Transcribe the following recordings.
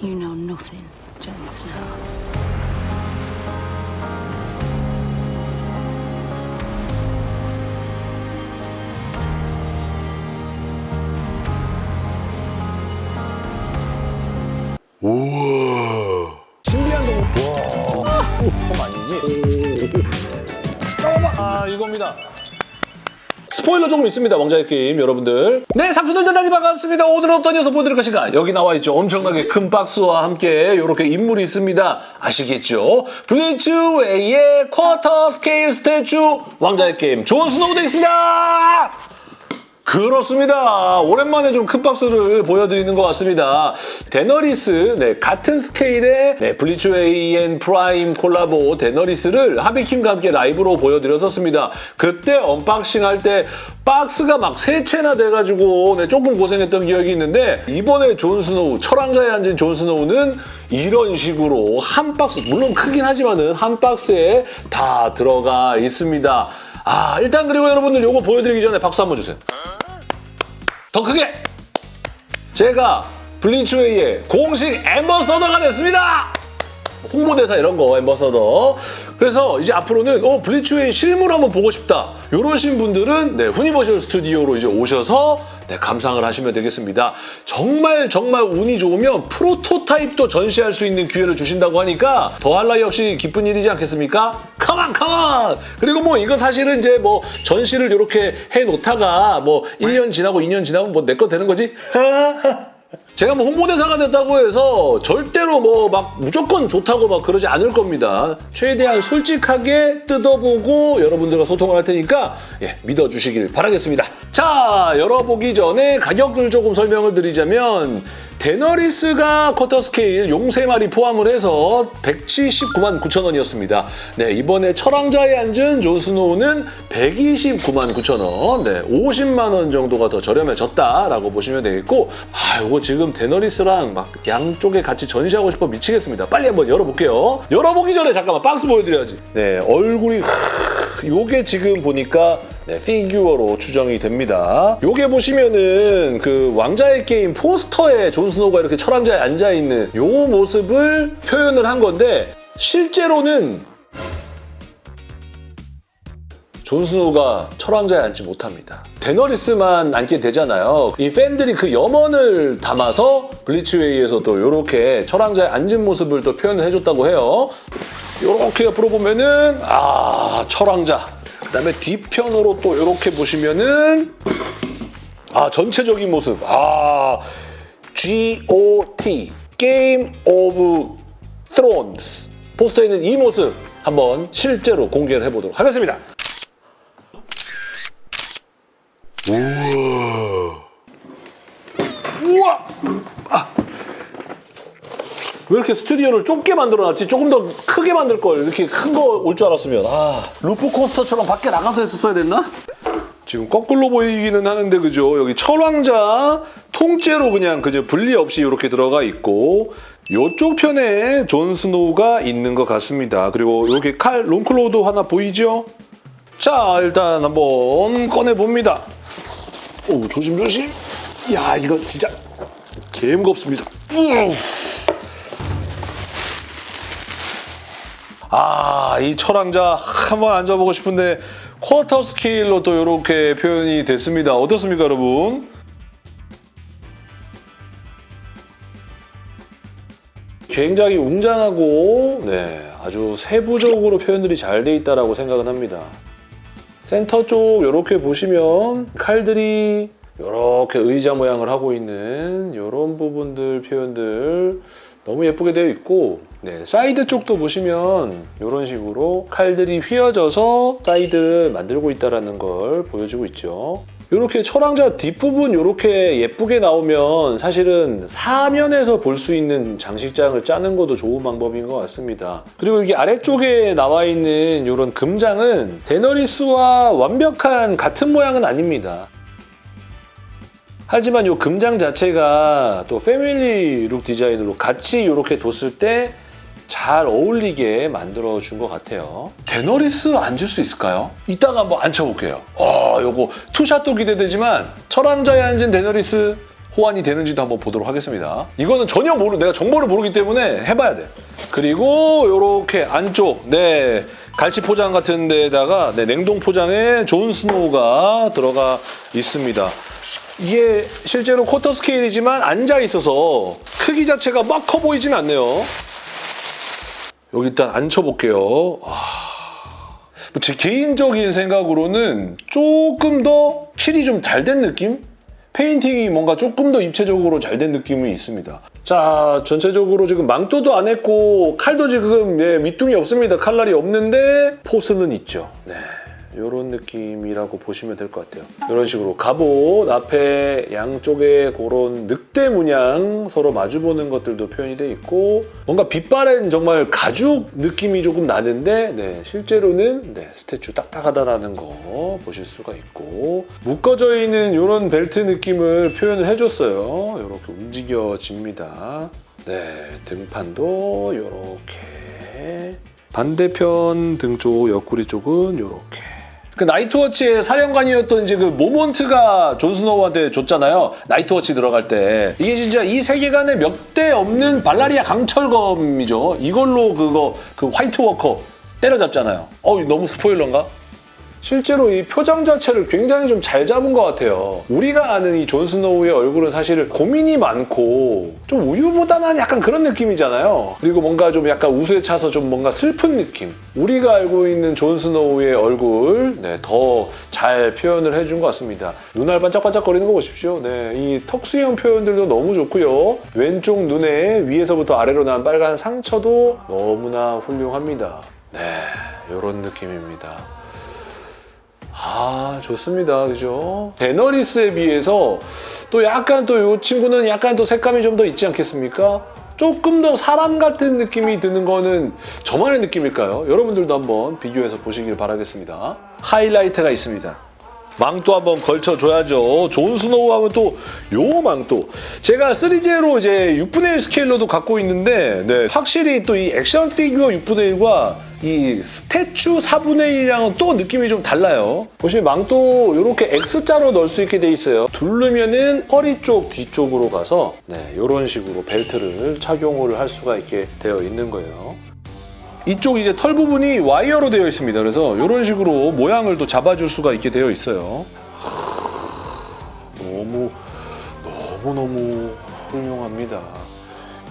You know nothing, Jon Snow. 신비한 동물. 와, 그럼 아니지? 잠깐만. 아, 이겁니다. 스포일러 조금 있습니다, 왕자의 게임, 여러분들. 네, 삼촌들 대단히 반갑습니다. 오늘은 어떤 녀석 보여드릴 것인가? 여기 나와 있죠. 엄청나게 큰 박스와 함께 이렇게 인물이 있습니다. 아시겠죠? 블리츠 웨이의 quarter scale statue 왕좌의 게임 존 스노우 되겠습니다! 그렇습니다. 오랜만에 좀 큰 박스를 보여드리는 것 같습니다. 데너리스, 네, 같은 scale의 네, Blitzway and Prime 콜라보 데너리스를 하비킴과 함께 라이브로 보여드렸었습니다. 그때 unboxing 할 때 박스가 막 세 개나 돼가지고 네, 조금 고생했던 기억이 있는데 이번에 존 스노우, 철왕좌에 앉은 존 스노우는 이런 식으로 한 박스, 물론 크긴 하지만 은 한 박스에 다 들어가 있습니다. 아, 일단 그리고 여러분들 요거 보여드리기 전에 박수 한번 주세요. 더 크게! 제가 Blitzway의 공식 ambassador가 됐습니다! 홍보대사 이런 거 ambassador 그래서 이제 앞으로는 어 Blitzway 실물 한번 보고 싶다 이러신 분들은 네 후니버셜 스튜디오로 이제 오셔서 네, 감상을 하시면 되겠습니다. 정말 정말 운이 좋으면 프로토타입도 전시할 수 있는 기회를 주신다고 하니까 더할 나위 없이 기쁜 일이지 않겠습니까? 컴온 컴온 그리고 뭐 이거 사실은 이제 뭐 전시를 이렇게 해 놓다가 뭐 1년 지나고 2년 지나면 뭐 내 거 되는 거지 제가 뭐 홍보대사가 됐다고 해서 절대로 뭐 막 무조건 좋다고 막 그러지 않을 겁니다. 최대한 솔직하게 뜯어보고 여러분들과 소통을 할 테니까 예, 믿어주시길 바라겠습니다. 자, 열어보기 전에 가격을 조금 설명을 드리자면 데너리스가 quarter scale 용 3마리 포함을 해서 179만 9천 원이었습니다. 네, 이번에 철왕좌에 앉은 존 스노우는 129만 9천 원, 네, 50만 원 정도가 더 저렴해졌다라고 보시면 되겠고 아, 이거 지금 데너리스랑 막 양쪽에 같이 전시하고 싶어 미치겠습니다. 빨리 한번 열어볼게요. 열어보기 전에 잠깐만 박스 보여드려야지. 네, 얼굴이 요게 지금 보니까 네, 피규어로 추정이 됩니다. 요게 보시면은 그 왕좌의 게임 포스터에 존 스노우가 이렇게 철왕좌에 앉아있는 요 모습을 표현을 한 건데 실제로는 존 스노우가 철왕좌에 앉지 못합니다. 데너리스만 앉게 되잖아요. 이 팬들이 그 염원을 담아서 Blitzway에서 또 이렇게 철왕좌에 앉은 모습을 또 표현을 해줬다고 해요. 이렇게 옆으로 보면은 아 철왕자. 그다음에 뒤편으로 또 이렇게 보시면은 아 전체적인 모습. 아 G.O.T. Game of Thrones 포스터에 있는 이 모습 한번 실제로 공개를 해보도록 하겠습니다. 우와! 아. 왜 이렇게 스튜디오를 좁게 만들어놨지? 조금 더 크게 만들 걸. 이렇게 큰 거 올 줄 알았으면. 아, 루프 코스터처럼 밖에 나가서 했었어야 됐나? 지금 거꾸로 보이기는 하는데 그죠? 여기 철왕좌 통째로 그냥 그저 분리 없이 이렇게 들어가 있고 이쪽 편에 존 스노우가 있는 것 같습니다. 그리고 여기 칼 롱클로도 하나 보이죠? 자, 일단 한번 꺼내봅니다. 오, 조심조심. 야, 이거 진짜 개 무겁습니다. 우우. 아, 이 철왕자 한번 앉아보고 싶은데 쿼터 스케일로 또 이렇게 표현이 됐습니다. 어떻습니까, 여러분? 굉장히 웅장하고 네, 아주 세부적으로 표현들이 잘 돼 있다고 생각은 합니다. 센터 쪽 이렇게 보시면 칼들이 이렇게 의자 모양을 하고 있는 이런 부분들 표현들 너무 예쁘게 되어 있고 네, 사이드 쪽도 보시면 이런 식으로 칼들이 휘어져서 사이드 만들고 있다는 걸 보여주고 있죠. 이렇게 철왕좌 뒷부분 이렇게 예쁘게 나오면 사실은 사면에서 볼 수 있는 장식장을 짜는 것도 좋은 방법인 것 같습니다. 그리고 여기 아래쪽에 나와 있는 이런 금장은 데너리스와 완벽한 같은 모양은 아닙니다. 하지만 이 금장 자체가 또 family look 디자인으로 같이 이렇게 뒀을 때 잘 어울리게 만들어준 것 같아요. 데너리스 앉을 수 있을까요? 이따가 한번 앉혀볼게요. 아, 요거 투샷도 기대되지만 철왕좌에 앉은 데너리스 호환이 되는지도 한번 보도록 하겠습니다. 이거는 전혀 모르, 내가 정보를 모르기 때문에 해봐야 돼. 그리고 이렇게 안쪽, 네. 갈치 포장 같은 데다가 네, 냉동 포장에 존 스노우가 들어가 있습니다. 이게 실제로 quarter scale이지만 앉아 있어서 크기 자체가 막 커 보이진 않네요. 여기 일단 앉혀볼게요. 와. 제 개인적인 생각으로는 조금 더 칠이 좀 잘 된 느낌? 페인팅이 뭔가 조금 더 입체적으로 잘 된 느낌이 있습니다. 자, 전체적으로 지금 망토도 안 했고 칼도 지금 예, 밑둥이 없습니다. 칼날이 없는데 포스는 있죠. 네. 이런 느낌이라고 보시면 될 것 같아요. 이런 식으로 갑옷 앞에 양쪽에 그런 늑대 문양 서로 마주보는 것들도 표현이 돼 있고 뭔가 빛바랜 정말 가죽 느낌이 조금 나는데 네, 실제로는 네, 스태츄 딱딱하다라는 거 보실 수가 있고 묶어져 있는 이런 벨트 느낌을 표현을 해줬어요. 이렇게 움직여집니다. 네, 등판도 이렇게 반대편 등 쪽 옆구리 쪽은 이렇게 그 Night Watch의 사령관이었던 이제 그 모르몬트가 존 스노우한테 줬잖아요. Night Watch 들어갈 때. 이게 진짜 이 세계관에 몇 대 없는 발리리아 강철검이죠. 이걸로 그거 그 White Walker 때려잡잖아요. 어 너무 스포일러인가? 실제로 이 표정 자체를 굉장히 좀 잘 잡은 것 같아요. 우리가 아는 이 존 스노우의 얼굴은 사실 고민이 많고 좀 우유부단한 약간 그런 느낌이잖아요. 그리고 뭔가 좀 약간 우수에 차서 좀 뭔가 슬픈 느낌. 우리가 알고 있는 존 스노우의 얼굴 네, 더 잘 표현을 해준 것 같습니다. 눈알 반짝반짝거리는 거 보십시오. 네, 이 턱수염 표현들도 너무 좋고요. 왼쪽 눈에 위에서부터 아래로 난 빨간 상처도 너무나 훌륭합니다. 네, 이런 느낌입니다. 아 좋습니다. 그죠? 데너리스에 비해서 또 약간 또 이 친구는 약간 또 색감이 좀 더 있지 않겠습니까? 조금 더 사람 같은 느낌이 드는 거는 저만의 느낌일까요? 여러분들도 한번 비교해서 보시길 바라겠습니다. 하이라이트가 있습니다 망토 한번 걸쳐줘야죠. 존 스노우 하면 또 요 망토. 제가 3J로 이제 6분의 1 스케일로도 갖고 있는데 네, 확실히 또 이 액션 피규어 6분의 1과 이 statue 4분의 1이랑은 또 느낌이 좀 달라요. 보시면 망토 이렇게 X자로 넣을 수 있게 돼 있어요. 두르면은 허리 쪽 뒤쪽으로 가서 네, 이런 식으로 벨트를 착용을 할 수가 있게 되어 있는 거예요. 이쪽 이제 털 부분이 와이어로 되어 있습니다. 그래서 이런 식으로 모양을 또 잡아줄 수가 있게 되어 있어요. 너무 너무 너무 훌륭합니다.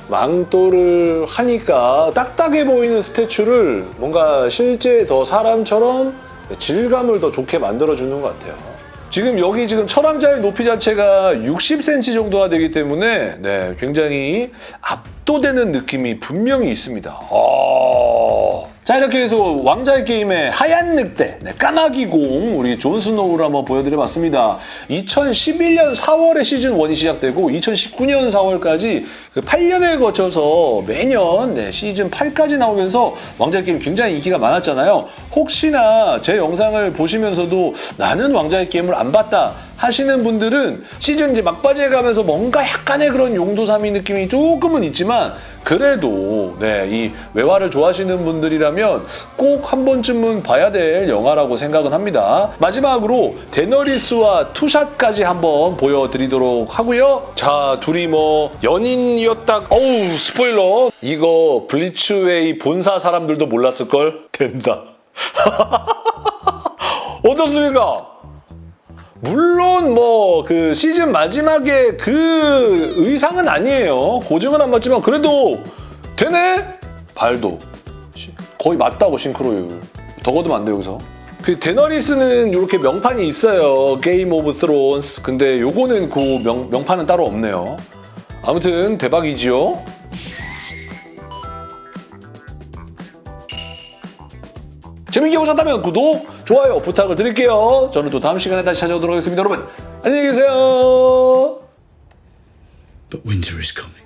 망토를 하니까 딱딱해 보이는 statue를 뭔가 실제 더 사람처럼 질감을 더 좋게 만들어주는 것 같아요. 지금 여기 지금 철왕좌의 높이 자체가 60cm 정도가 되기 때문에 네, 굉장히 압도되는 느낌이 분명히 있습니다. 아... 자 이렇게 해서 왕좌의 게임의 하얀 늑대, 네, 까마귀 공 우리 존 스노우를 한번 보여드려봤습니다. 2011년 4월에 시즌 1이 시작되고 2019년 4월까지 그 8년에 거쳐서 매년 네, 시즌 8까지 나오면서 왕좌의 게임 굉장히 인기가 많았잖아요. 혹시나 제 영상을 보시면서도 나는 왕좌의 게임을 안 봤다 하시는 분들은 시즌 이제 막바지에 가면서 뭔가 약간의 그런 용두사미 느낌이 조금은 있지만 그래도 네, 이 외화를 좋아하시는 분들이라면 꼭 한 번쯤은 봐야 될 영화라고 생각은 합니다. 마지막으로 데너리스와 투샷까지 한번 보여드리도록 하고요. 자, 둘이 뭐 연인이었다. 어우, 스포일러. 이거 블리츠웨이 본사 사람들도 몰랐을걸? 된다. 어떻습니까? 물론 뭐 그 시즌 마지막에 그 의상은 아니에요. 고증은 안 맞지만 그래도 되네? 발도 시- 거의 맞다고 싱크로율. 더 거두면 안 돼 여기서. 그 데너리스는 이렇게 명판이 있어요. Game of Thrones. 근데 요거는 그 명, 명판은 따로 없네요. 아무튼 대박이지요. 재밌게 보셨다면 구독, 좋아요 부탁을 드릴게요. 저는 또 다음 시간에 다시 찾아오도록 하겠습니다. 여러분 안녕히 계세요. But winter is coming.